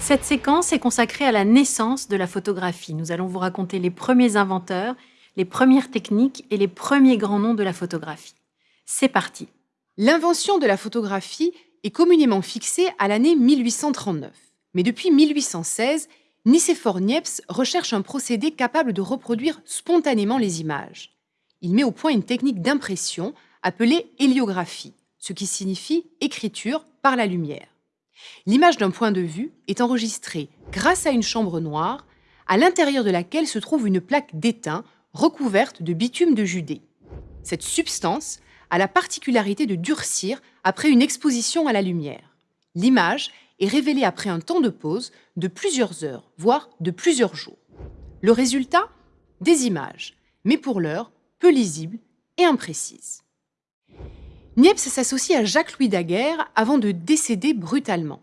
Cette séquence est consacrée à la naissance de la photographie. Nous allons vous raconter les premiers inventeurs, les premières techniques et les premiers grands noms de la photographie. C'est parti L'invention de la photographie est communément fixée à l'année 1839. Mais depuis 1816, Nicéphore Niepce recherche un procédé capable de reproduire spontanément les images. Il met au point une technique d'impression appelée héliographie, ce qui signifie écriture par la lumière. L'image d'un point de vue est enregistrée grâce à une chambre noire, à l'intérieur de laquelle se trouve une plaque d'étain recouverte de bitume de Judée. Cette substance a la particularité de durcir après une exposition à la lumière. L'image est révélée après un temps de pause de plusieurs heures, voire de plusieurs jours. Le résultat? Des images, mais pour l'heure, peu lisibles et imprécises. Niepce s'associe à Jacques-Louis Daguerre avant de décéder brutalement.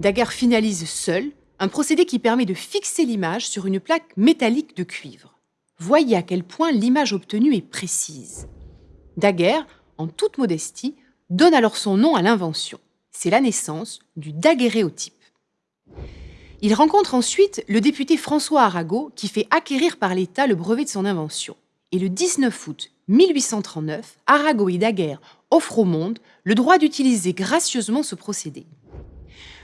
Daguerre finalise seul un procédé qui permet de fixer l'image sur une plaque métallique de cuivre. Voyez à quel point l'image obtenue est précise. Daguerre, en toute modestie, donne alors son nom à l'invention. C'est la naissance du daguerréotype. Il rencontre ensuite le député François Arago qui fait acquérir par l'État le brevet de son invention. Et le 19 août 1839, Arago et Daguerre offre au monde le droit d'utiliser gracieusement ce procédé.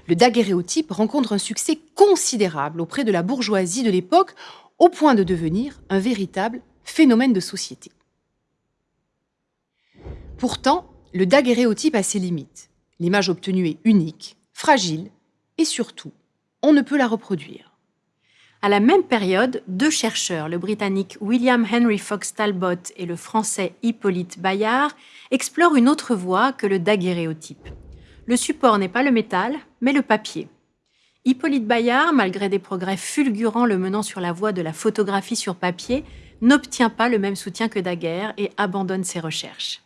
Le daguerréotype rencontre un succès considérable auprès de la bourgeoisie de l'époque, au point de devenir un véritable phénomène de société. Pourtant, le daguerréotype a ses limites. L'image obtenue est unique, fragile et surtout, on ne peut la reproduire. À la même période, deux chercheurs, le britannique William Henry Fox Talbot et le français Hippolyte Bayard, explorent une autre voie que le daguerréotype. Le support n'est pas le métal, mais le papier. Hippolyte Bayard, malgré des progrès fulgurants le menant sur la voie de la photographie sur papier, n'obtient pas le même soutien que Daguerre et abandonne ses recherches.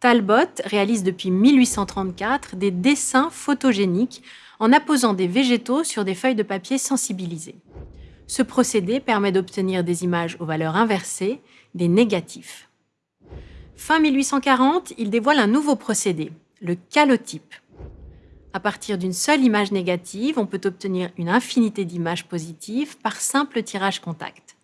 Talbot réalise depuis 1834 des dessins photogéniques en apposant des végétaux sur des feuilles de papier sensibilisées. Ce procédé permet d'obtenir des images aux valeurs inversées, des négatifs. Fin 1840, il dévoile un nouveau procédé, le calotype. À partir d'une seule image négative, on peut obtenir une infinité d'images positives par simple tirage contact.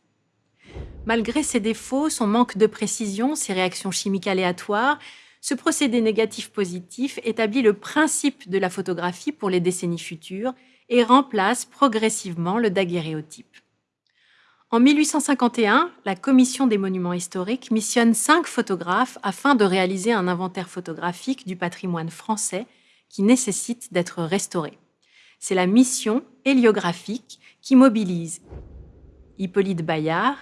Malgré ses défauts, son manque de précision, ses réactions chimiques aléatoires, ce procédé négatif-positif établit le principe de la photographie pour les décennies futures et remplace progressivement le daguerréotype. En 1851, la Commission des monuments historiques missionne cinq photographes afin de réaliser un inventaire photographique du patrimoine français qui nécessite d'être restauré. C'est la mission héliographique qui mobilise Hippolyte Bayard,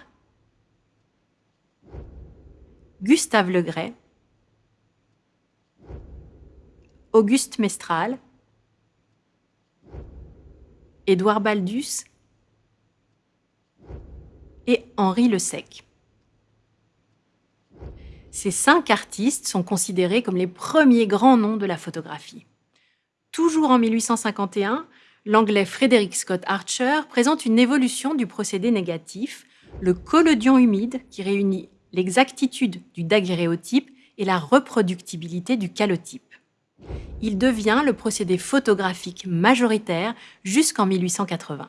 Gustave Legray, Auguste Mestral, Édouard Baldus et Henri Le Sec. Ces cinq artistes sont considérés comme les premiers grands noms de la photographie. Toujours en 1851, l'anglais Frederick Scott Archer présente une évolution du procédé négatif, le collodion humide, qui réunit l'exactitude du daguerréotype et la reproductibilité du calotype. Il devient le procédé photographique majoritaire jusqu'en 1880.